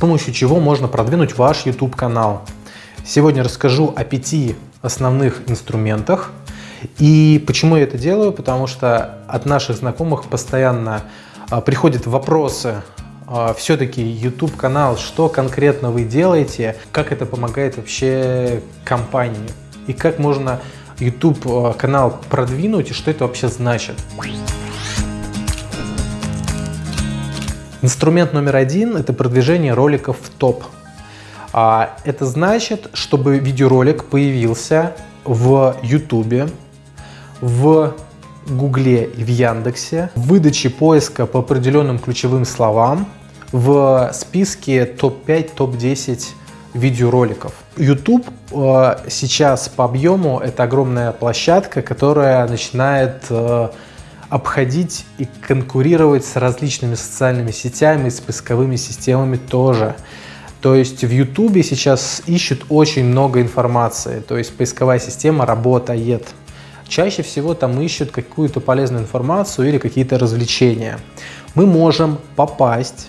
помощью чего можно продвинуть ваш YouTube канал. Сегодня расскажу о пяти основных инструментах. И почему я это делаю? Потому что от наших знакомых постоянно а, приходят вопросы, а, все-таки YouTube канал, что конкретно вы делаете, как это помогает вообще компании и как можно YouTube а, канал продвинуть и что это вообще значит. Инструмент номер один – это продвижение роликов в топ. А, это значит, чтобы видеоролик появился в YouTube, в Гугле и в Яндексе, в выдаче поиска по определенным ключевым словам, в списке топ-5, топ-10 видеороликов. YouTube э, сейчас по объему это огромная площадка, которая начинает э, обходить и конкурировать с различными социальными сетями с поисковыми системами тоже. То есть в YouTube сейчас ищут очень много информации, то есть поисковая система работает. Чаще всего там ищут какую-то полезную информацию или какие-то развлечения. Мы можем попасть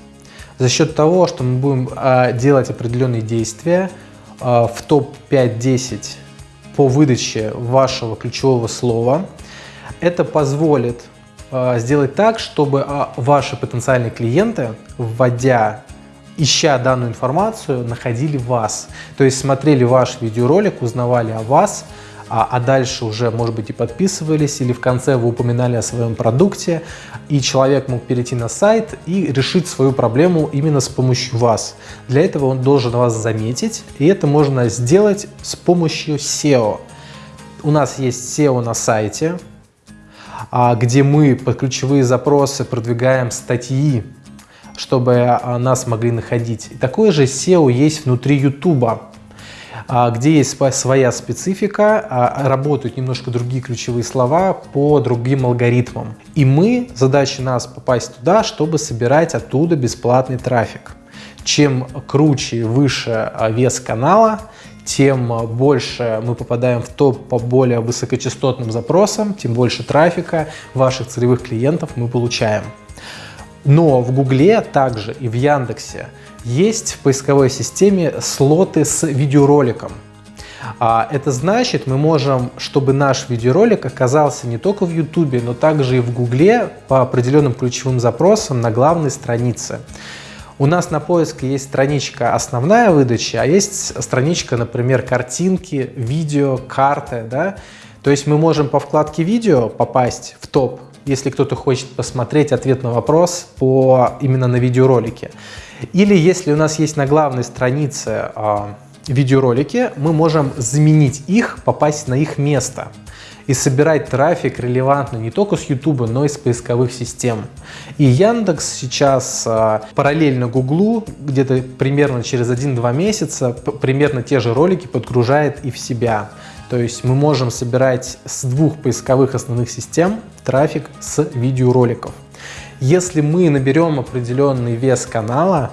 за счет того, что мы будем э, делать определенные действия э, в топ-5-10 по выдаче вашего ключевого слова. Это позволит сделать так, чтобы э, ваши потенциальные клиенты, вводя ища данную информацию, находили вас. То есть смотрели ваш видеоролик, узнавали о вас, а, а дальше уже, может быть, и подписывались, или в конце вы упоминали о своем продукте, и человек мог перейти на сайт и решить свою проблему именно с помощью вас. Для этого он должен вас заметить, и это можно сделать с помощью SEO. У нас есть SEO на сайте, а, где мы под ключевые запросы продвигаем статьи, чтобы а, нас могли находить. И такое же SEO есть внутри YouTube. А, где есть своя специфика, а, работают немножко другие ключевые слова по другим алгоритмам. И мы, задача нас попасть туда, чтобы собирать оттуда бесплатный трафик. Чем круче и выше а, вес канала, тем больше мы попадаем в топ по более высокочастотным запросам, тем больше трафика ваших целевых клиентов мы получаем. Но в Гугле также и в Яндексе есть в поисковой системе слоты с видеороликом. А это значит, мы можем, чтобы наш видеоролик оказался не только в YouTube, но также и в Гугле по определенным ключевым запросам на главной странице. У нас на поиске есть страничка «Основная выдача», а есть страничка, например, «Картинки», «Видео», «Карты». Да? То есть мы можем по вкладке «Видео» попасть в топ, если кто-то хочет посмотреть ответ на вопрос по, именно на видеоролике. Или если у нас есть на главной странице э, видеоролики, мы можем заменить их, попасть на их место и собирать трафик релевантно не только с YouTube, но и с поисковых систем. И Яндекс сейчас а, параллельно Гуглу, где-то примерно через 1-2 месяца, примерно те же ролики подгружает и в себя. То есть мы можем собирать с двух поисковых основных систем трафик с видеороликов. Если мы наберем определенный вес канала,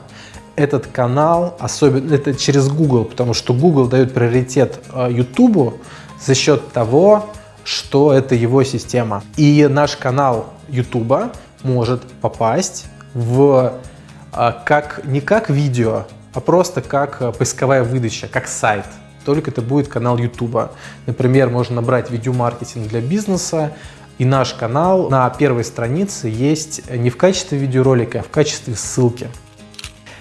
этот канал, особенно это через Google, потому что Google дает приоритет YouTube за счет того, что это его система. И наш канал YouTube может попасть в э, как, не как видео, а просто как э, поисковая выдача, как сайт. Только это будет канал YouTube. Например, можно набрать видеомаркетинг для бизнеса, и наш канал на первой странице есть не в качестве видеоролика, а в качестве ссылки.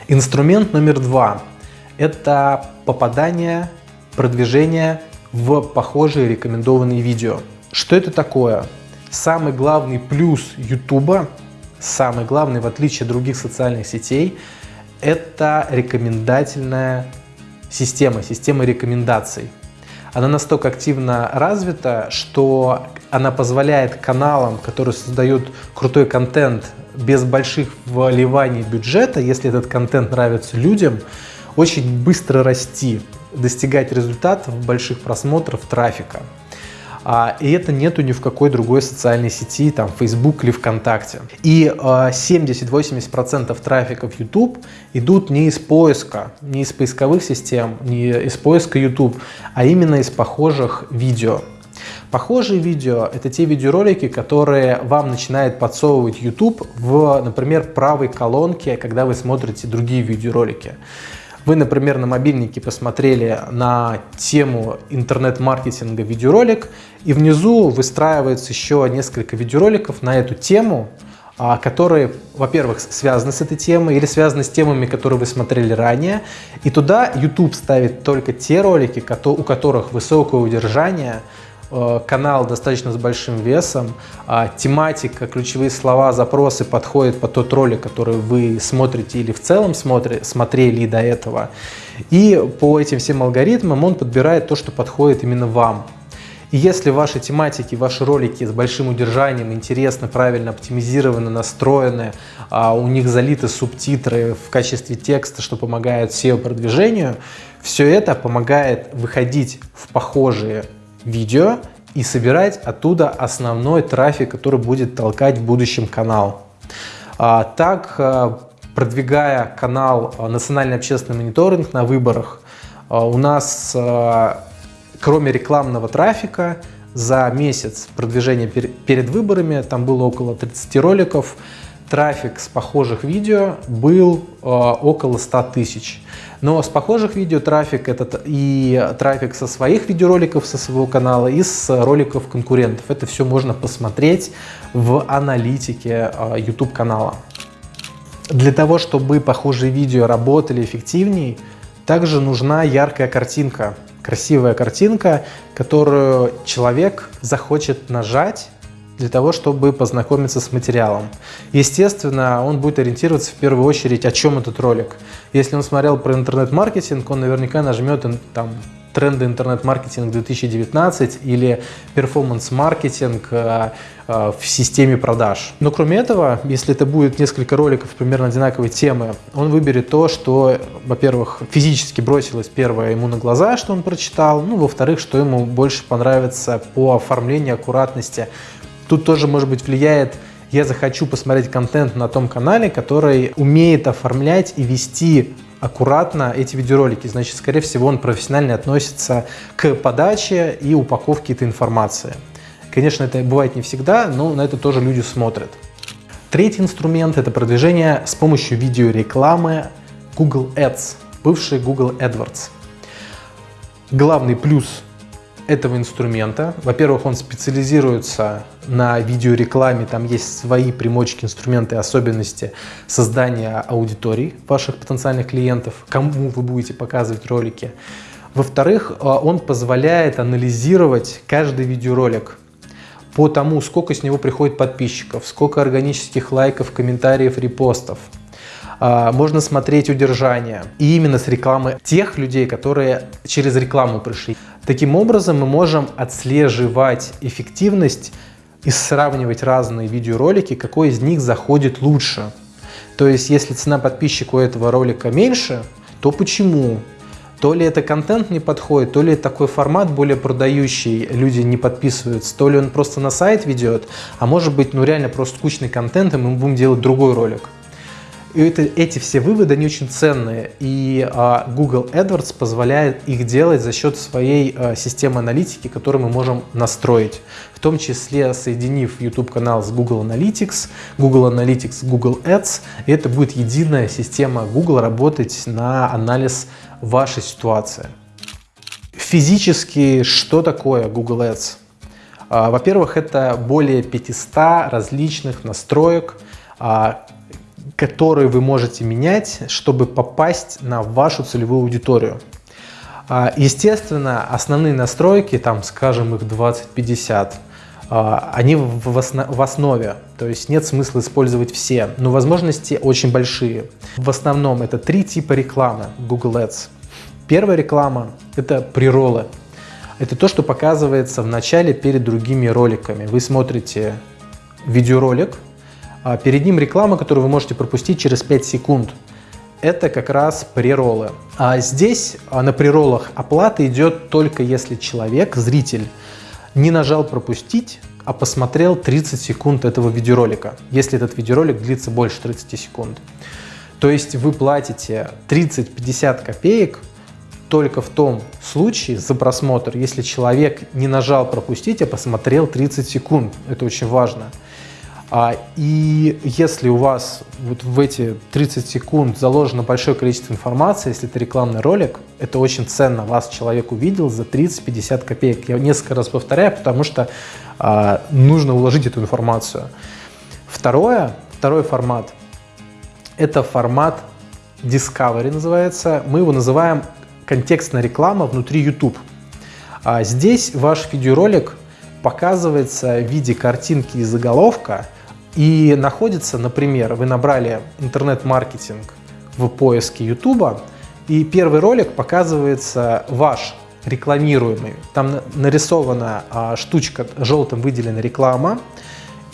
Инструмент номер два – это попадание, продвижение в похожие рекомендованные видео. Что это такое? Самый главный плюс YouTube, самый главный в отличие от других социальных сетей, это рекомендательная система, система рекомендаций. Она настолько активно развита, что она позволяет каналам, которые создают крутой контент без больших вливаний бюджета, если этот контент нравится людям, очень быстро расти, достигать результатов больших просмотров трафика. А, и это нету ни в какой другой социальной сети, там Facebook или ВКонтакте. И 70-80% а, трафика в YouTube идут не из поиска, не из поисковых систем, не из поиска YouTube, а именно из похожих видео. Похожие видео – это те видеоролики, которые вам начинает подсовывать YouTube в, например, правой колонке, когда вы смотрите другие видеоролики. Вы, например, на мобильнике посмотрели на тему интернет-маркетинга видеоролик, и внизу выстраивается еще несколько видеороликов на эту тему, а, которые, во-первых, связаны с этой темой или связаны с темами, которые вы смотрели ранее. И туда YouTube ставит только те ролики, у которых высокое удержание, канал достаточно с большим весом, а тематика, ключевые слова, запросы подходят под тот ролик, который вы смотрите или в целом смотри, смотрели до этого. И по этим всем алгоритмам он подбирает то, что подходит именно вам. И если ваши тематики, ваши ролики с большим удержанием интересны, правильно оптимизированы, настроены, а у них залиты субтитры в качестве текста, что помогает SEO-продвижению, все это помогает выходить в похожие видео и собирать оттуда основной трафик, который будет толкать в будущем канал. А, так, а, продвигая канал а, «Национальный общественный мониторинг» на выборах, у нас кроме рекламного трафика, за месяц продвижения пер перед выборами, там было около 30 роликов, трафик с похожих видео был э, около 100 тысяч. Но с похожих видео трафик это и трафик со своих видеороликов, со своего канала, и с роликов конкурентов. Это все можно посмотреть в аналитике э, YouTube канала. Для того, чтобы похожие видео работали эффективнее, также нужна яркая картинка красивая картинка, которую человек захочет нажать для того, чтобы познакомиться с материалом. Естественно, он будет ориентироваться в первую очередь, о чем этот ролик. Если он смотрел про интернет-маркетинг, он наверняка нажмет там тренды интернет-маркетинг 2019 или перформанс-маркетинг э, э, в системе продаж. Но кроме этого, если это будет несколько роликов примерно одинаковой темы, он выберет то, что, во-первых, физически бросилось первое ему на глаза, что он прочитал, ну, во-вторых, что ему больше понравится по оформлению, аккуратности. Тут тоже, может быть, влияет я захочу посмотреть контент на том канале, который умеет оформлять и вести аккуратно эти видеоролики. Значит, скорее всего, он профессионально относится к подаче и упаковке этой информации. Конечно, это бывает не всегда, но на это тоже люди смотрят. Третий инструмент – это продвижение с помощью видеорекламы Google Ads, бывший Google AdWords. Главный плюс этого инструмента. Во-первых, он специализируется на видеорекламе, там есть свои примочки, инструменты, особенности создания аудиторий ваших потенциальных клиентов, кому вы будете показывать ролики. Во-вторых, а, он позволяет анализировать каждый видеоролик по тому, сколько с него приходит подписчиков, сколько органических лайков, комментариев, репостов. А, можно смотреть удержание. И именно с рекламы тех людей, которые через рекламу пришли. Таким образом, мы можем отслеживать эффективность и сравнивать разные видеоролики, какой из них заходит лучше. То есть, если цена подписчика у этого ролика меньше, то почему? То ли это контент не подходит, то ли такой формат более продающий, люди не подписываются, то ли он просто на сайт ведет, а может быть, ну реально просто скучный контент, и мы будем делать другой ролик. Это, эти все выводы, они очень ценные, и а, Google AdWords позволяет их делать за счет своей а, системы аналитики, которую мы можем настроить, в том числе соединив YouTube-канал с Google Analytics, Google Analytics, Google Ads, и это будет единая система Google работать на анализ вашей ситуации. Физически, что такое Google Ads? А, во-первых, это более 500 различных настроек, а, которые вы можете менять, чтобы попасть на вашу целевую аудиторию. А, естественно, основные настройки, там, скажем, их 20-50, а, они в основе, то есть нет смысла использовать все, но возможности очень большие. В основном это три типа рекламы Google Ads. Первая реклама – это приролы. Это то, что показывается в начале перед другими роликами. Вы смотрите видеоролик, а перед ним реклама, которую вы можете пропустить через 5 секунд. Это как раз преролы. А здесь а, на преролах оплата идет только если человек, зритель, не нажал пропустить, а посмотрел 30 секунд этого видеоролика, если этот видеоролик длится больше 30 секунд. То есть вы платите 30-50 копеек только в том случае за просмотр, если человек не нажал пропустить, а посмотрел 30 секунд. Это очень важно. А, и если у вас вот в эти 30 секунд заложено большое количество информации, если это рекламный ролик, это очень ценно. Вас человек увидел за 30-50 копеек. Я несколько раз повторяю, потому что а, нужно уложить эту информацию. Второе, второй формат – это формат Discovery называется. Мы его называем контекстная реклама внутри YouTube. А здесь ваш видеоролик показывается в виде картинки и заголовка и находится, например, вы набрали интернет-маркетинг в поиске YouTube, и первый ролик показывается ваш рекламируемый. Там нарисована а, штучка желтым выделена реклама,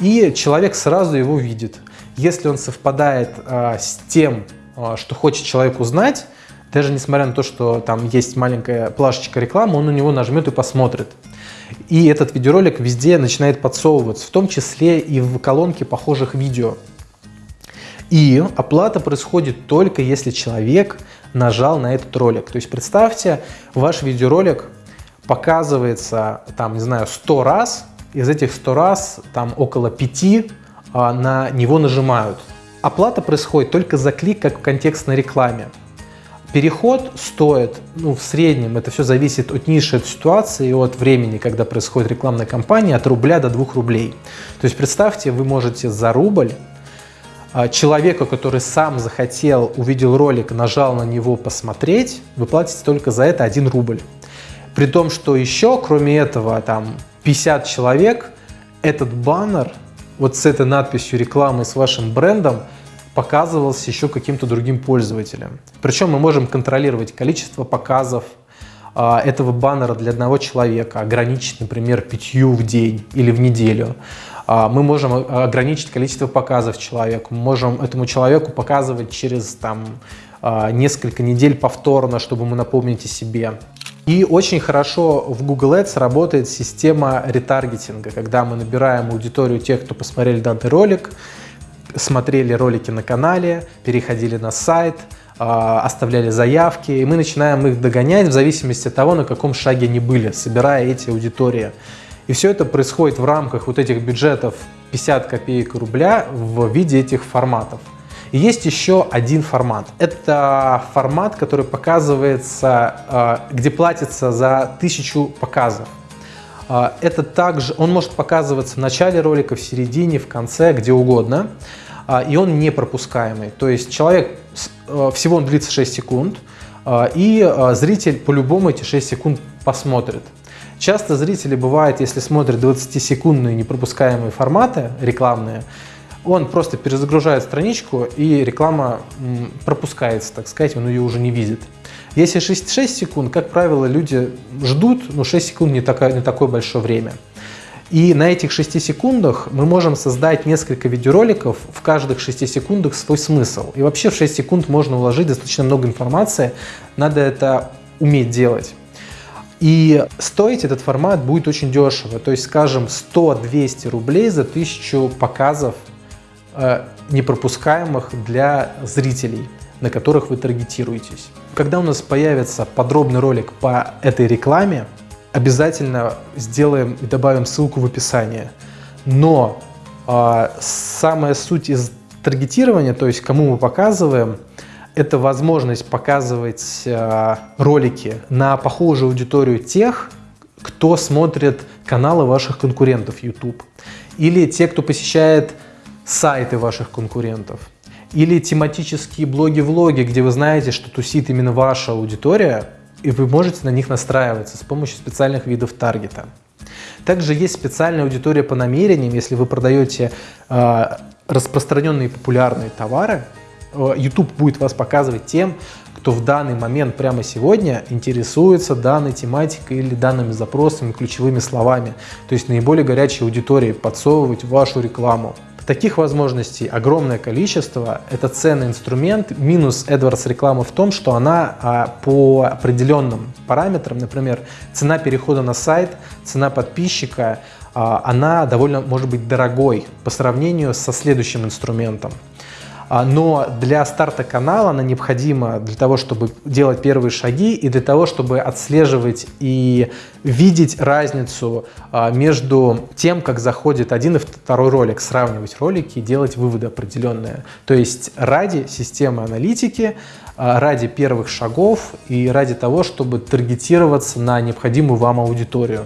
и человек сразу его видит. Если он совпадает а, с тем, а, что хочет человек узнать, даже несмотря на то, что там есть маленькая плашечка рекламы, он на него нажмет и посмотрит. И этот видеоролик везде начинает подсовываться, в том числе и в колонке похожих видео. И оплата происходит только если человек нажал на этот ролик. То есть представьте, ваш видеоролик показывается, там, не знаю, 100 раз, из этих 100 раз там около 5 а, на него нажимают. Оплата происходит только за клик, как в контекстной рекламе. Переход стоит, ну, в среднем, это все зависит от ниши, от ситуации от времени, когда происходит рекламная кампания, от рубля до 2 рублей. То есть представьте, вы можете за рубль а, человеку, который сам захотел, увидел ролик, нажал на него посмотреть, вы платите только за это 1 рубль. При том, что еще, кроме этого, там 50 человек, этот баннер вот с этой надписью рекламы с вашим брендом показывался еще каким-то другим пользователям. Причем мы можем контролировать количество показов а, этого баннера для одного человека, ограничить, например, пятью в день или в неделю. А, мы можем ограничить количество показов человеку, мы можем этому человеку показывать через там, а, несколько недель повторно, чтобы мы напомнить о себе. И очень хорошо в Google Ads работает система ретаргетинга, когда мы набираем аудиторию тех, кто посмотрели данный ролик, смотрели ролики на канале, переходили на сайт, а, оставляли заявки, и мы начинаем их догонять в зависимости от того, на каком шаге они были, собирая эти аудитории. И все это происходит в рамках вот этих бюджетов 50 копеек рубля в виде этих форматов. И есть еще один формат. Это формат, который показывается, а, где платится за тысячу показов. А, это также, он может показываться в начале ролика, в середине, в конце, где угодно. А, и он не пропускаемый. То есть человек, э, всего он длится 6 секунд, а, и зритель по-любому эти 6 секунд посмотрит. Часто зрители бывает, если смотрят 20-секундные непропускаемые форматы рекламные, он просто перезагружает страничку, и реклама пропускается, так сказать, он ее уже не видит. Если 6, 6 секунд, как правило, люди ждут, но 6 секунд не, такое, не такое большое время. И на этих 6 секундах мы можем создать несколько видеороликов, в каждых 6 секундах свой смысл. И вообще в 6 секунд можно уложить достаточно много информации, надо это уметь делать. И стоить этот формат будет очень дешево, то есть, скажем, 100-200 рублей за 1000 показов э, непропускаемых для зрителей на которых вы таргетируетесь. Когда у нас появится подробный ролик по этой рекламе, обязательно сделаем и добавим ссылку в описании. Но э, самая суть из таргетирования, то есть кому мы показываем, это возможность показывать э, ролики на похожую аудиторию тех, кто смотрит каналы ваших конкурентов YouTube, или те, кто посещает сайты ваших конкурентов. Или тематические блоги-влоги, где вы знаете, что тусит именно ваша аудитория, и вы можете на них настраиваться с помощью специальных видов таргета. Также есть специальная аудитория по намерениям, если вы продаете э, распространенные популярные товары, э, YouTube будет вас показывать тем, кто в данный момент, прямо сегодня, интересуется данной тематикой или данными запросами, ключевыми словами. То есть наиболее горячей аудитории подсовывать вашу рекламу. Таких возможностей огромное количество. Это ценный инструмент. Минус AdWords рекламы в том, что она а, по определенным параметрам, например, цена перехода на сайт, цена подписчика, а, она довольно может быть дорогой по сравнению со следующим инструментом. А, но для старта канала она необходима для того, чтобы делать первые шаги и для того, чтобы отслеживать и видеть разницу а, между тем, как заходит один и второй ролик, сравнивать ролики и делать выводы определенные. То есть ради системы аналитики, а, ради первых шагов и ради того, чтобы таргетироваться на необходимую вам аудиторию.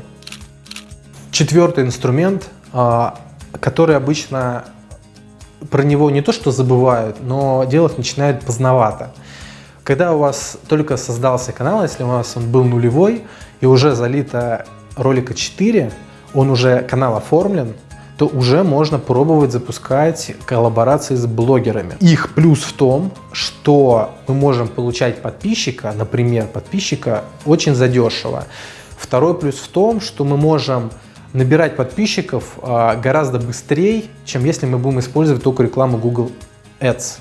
Четвертый инструмент, который обычно про него не то что забывают, но делать начинают поздновато. Когда у вас только создался канал, если у вас он был нулевой и уже залито ролика 4, он уже канал оформлен, то уже можно пробовать запускать коллаборации с блогерами. Их плюс в том, что мы можем получать подписчика, например, подписчика очень задешево. Второй плюс в том, что мы можем набирать подписчиков а, гораздо быстрее, чем если мы будем использовать только рекламу Google Ads.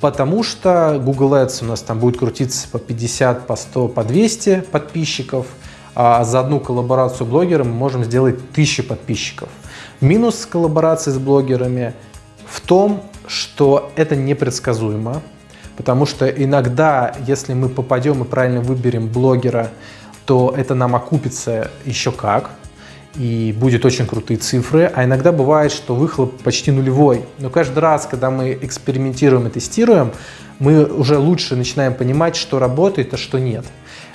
Потому что Google Ads у нас там будет крутиться по 50, по 100, по 200 подписчиков, а за одну коллаборацию блогера мы можем сделать 1000 подписчиков. Минус коллаборации с блогерами в том, что это непредсказуемо, потому что иногда, если мы попадем и правильно выберем блогера, то это нам окупится еще как и будет очень крутые цифры, а иногда бывает, что выхлоп почти нулевой. Но каждый раз, когда мы экспериментируем и тестируем, мы уже лучше начинаем понимать, что работает, а что нет.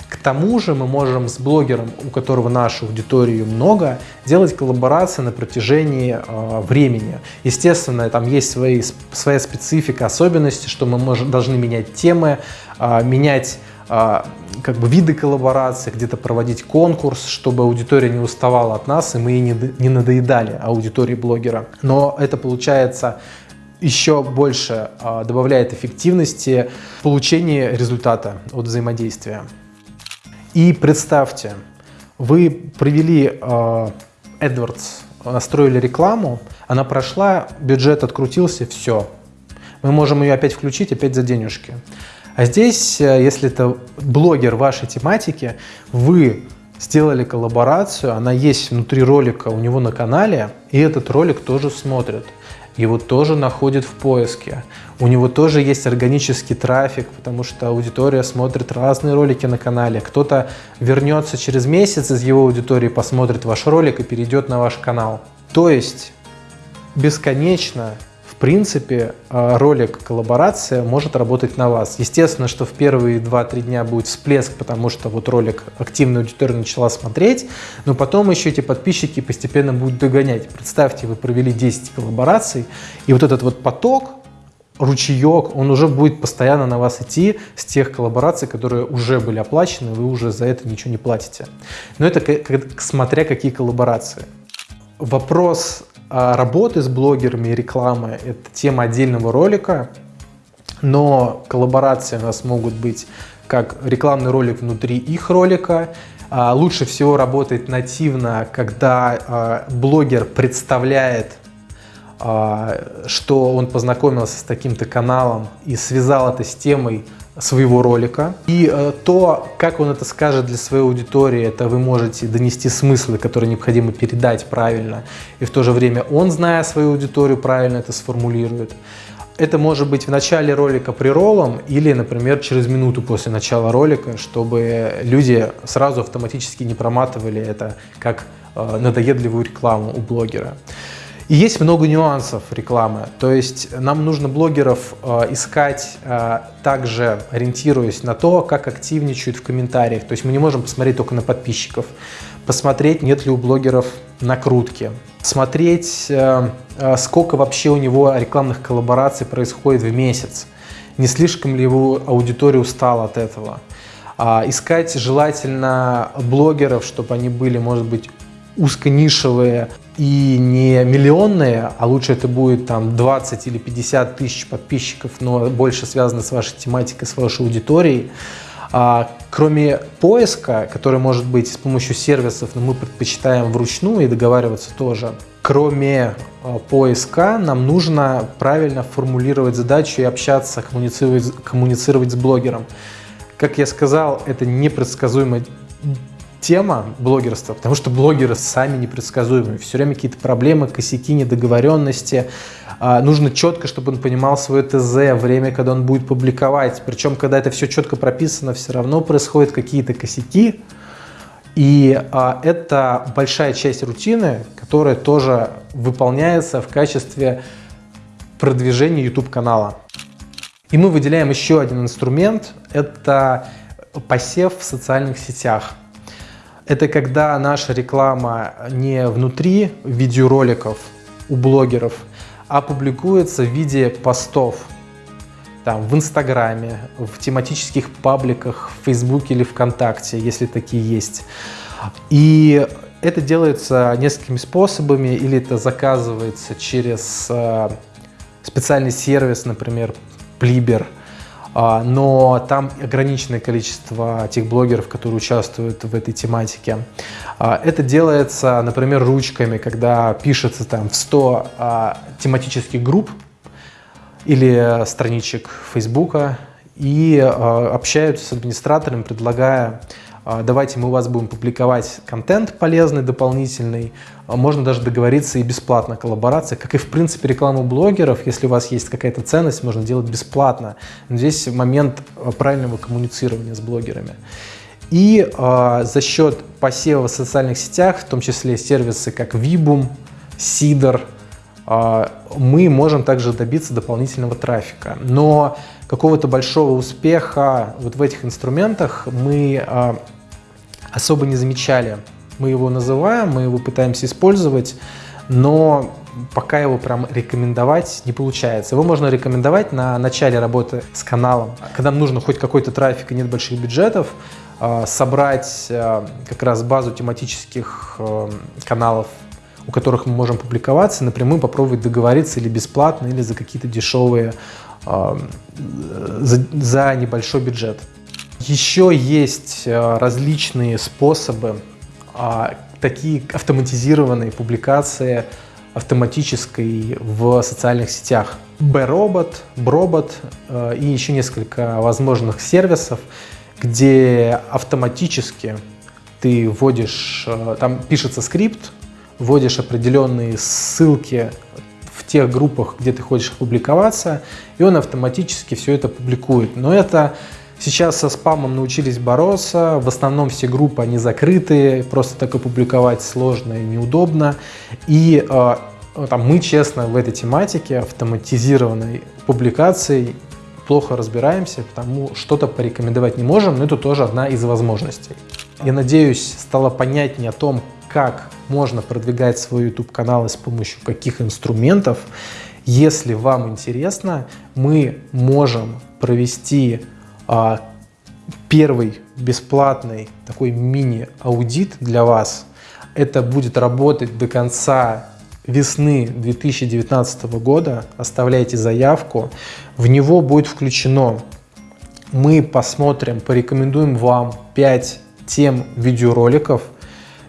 К тому же мы можем с блогером, у которого нашу аудиторию много, делать коллаборации на протяжении э, времени. Естественно, там есть свои, своя специфика, особенности, что мы можем, должны менять темы, э, менять как бы виды коллаборации, где-то проводить конкурс, чтобы аудитория не уставала от нас, и мы не, не надоедали аудитории блогера. Но это получается еще больше а, добавляет эффективности в получении результата от взаимодействия. И представьте, вы провели а, AdWords, настроили рекламу, она прошла, бюджет открутился, все. Мы можем ее опять включить, опять за денежки. А здесь, э, если это блогер вашей тематики, вы сделали коллаборацию, она есть внутри ролика у него на канале, и этот ролик тоже смотрят. Его тоже находят в поиске. У него тоже есть органический трафик, потому что аудитория смотрит разные ролики на канале. Кто-то вернется через месяц из его аудитории, посмотрит ваш ролик и перейдет на ваш канал. То есть бесконечно принципе, э, ролик коллаборация может работать на вас. Естественно, что в первые 2-3 дня будет всплеск, потому что вот ролик активная аудитория начала смотреть, но потом еще эти подписчики постепенно будут догонять. Представьте, вы провели 10 коллабораций, и вот этот вот поток, ручеек, он уже будет постоянно на вас идти с тех коллабораций, которые уже были оплачены, вы уже за это ничего не платите. Но это смотря какие коллаборации. Вопрос а работы с блогерами и рекламы – это тема отдельного ролика, но коллаборации у нас могут быть как рекламный ролик внутри их ролика. А лучше всего работает нативно, когда а, блогер представляет, что он познакомился с таким-то каналом и связал это с темой своего ролика. И э, то, как он это скажет для своей аудитории, это вы можете донести смыслы, которые необходимо передать правильно. И в то же время он, зная свою аудиторию, правильно это сформулирует. Это может быть в начале ролика приролом или, например, через минуту после начала ролика, чтобы люди сразу автоматически не проматывали это как э, надоедливую рекламу у блогера. И есть много нюансов рекламы. То есть нам нужно блогеров э, искать э, также ориентируясь на то, как активничают в комментариях. То есть мы не можем посмотреть только на подписчиков. Посмотреть, нет ли у блогеров накрутки. Смотреть, э, э, сколько вообще у него рекламных коллабораций происходит в месяц. Не слишком ли его аудитория устала от этого. А, искать желательно блогеров, чтобы они были, может быть, узконишевые и не миллионные, а лучше это будет там 20 или 50 тысяч подписчиков, но больше связано с вашей тематикой, с вашей аудиторией. А, кроме поиска, который может быть с помощью сервисов, но мы предпочитаем вручную и договариваться тоже, кроме а, поиска нам нужно правильно формулировать задачу и общаться, коммуницировать, коммуницировать с блогером. Как я сказал, это непредсказуемо тема блогерства, потому что блогеры сами непредсказуемые, все время какие-то проблемы, косяки, недоговоренности. А, нужно четко, чтобы он понимал свое ТЗ, время, когда он будет публиковать. Причем, когда это все четко прописано, все равно происходят какие-то косяки. И а, это большая часть рутины, которая тоже выполняется в качестве продвижения YouTube-канала. И мы выделяем еще один инструмент – это посев в социальных сетях. Это когда наша реклама не внутри видеороликов у блогеров, а публикуется в виде постов. Там, в Инстаграме, в тематических пабликах, в Фейсбуке или ВКонтакте, если такие есть. И это делается несколькими способами, или это заказывается через э, специальный сервис, например, а, но там ограниченное количество тех блогеров, которые участвуют в этой тематике. А, это делается, например, ручками, когда пишется там в 100 а, тематических групп или страничек Фейсбука и общаются с администратором, предлагая а, давайте мы у вас будем публиковать контент полезный, дополнительный, а, можно даже договориться и бесплатно коллаборация, как и в принципе рекламу блогеров, если у вас есть какая-то ценность, можно делать бесплатно. Но здесь момент а, правильного коммуницирования с блогерами. И э, за счет посева в социальных сетях, в том числе сервисы как Vibum, Сидор, мы можем также добиться дополнительного трафика. Но какого-то большого успеха вот в этих инструментах мы э, особо не замечали. Мы его называем, мы его пытаемся использовать, но пока его прям рекомендовать не получается. Его можно рекомендовать на начале работы с каналом, когда нужно хоть какой-то трафик и нет больших бюджетов, а, собрать а, как раз базу тематических а, каналов, у которых мы можем публиковаться, напрямую попробовать договориться или бесплатно, или за какие-то дешевые, за, за небольшой бюджет. Еще есть э, различные способы, а, такие автоматизированные публикации автоматической в социальных сетях. B-робот, Brobot э, и еще несколько возможных сервисов, где автоматически ты вводишь, э, там пишется скрипт, вводишь определенные ссылки в тех группах, где ты хочешь публиковаться, и он автоматически все это публикует. Но это Сейчас со спамом научились бороться, в основном все группы, они закрытые, просто так опубликовать сложно и неудобно. И э, там, мы, честно, в этой тематике автоматизированной публикации плохо разбираемся, потому что-то порекомендовать не можем, но это тоже одна из возможностей. Я надеюсь, стало понятнее о том, как можно продвигать свой YouTube-канал и с помощью каких инструментов. Если вам интересно, мы можем провести а, первый бесплатный такой мини-аудит для вас. Это будет работать до конца весны 2019 года. Оставляйте заявку. В него будет включено, мы посмотрим, порекомендуем вам 5 тем видеороликов,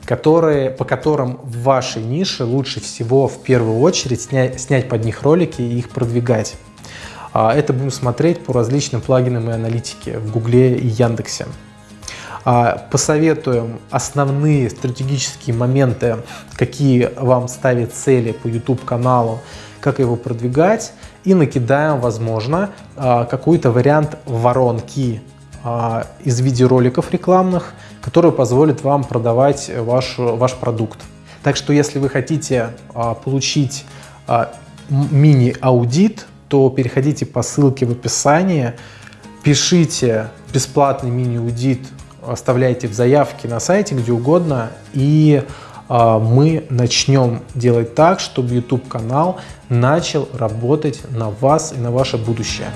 которые, по которым в вашей нише лучше всего в первую очередь снять, снять под них ролики и их продвигать. А, это будем смотреть по различным плагинам и аналитике в Гугле и Яндексе. А, посоветуем основные стратегические моменты, какие вам ставят цели по YouTube каналу, как его продвигать и накидаем, возможно, а, какой-то вариант воронки из видеороликов рекламных, который позволит вам продавать ваш, ваш продукт. Так что если вы хотите получить мини-аудит то переходите по ссылке в описании, пишите бесплатный мини-аудит, оставляйте в заявке на сайте, где угодно, и э, мы начнем делать так, чтобы YouTube-канал начал работать на вас и на ваше будущее.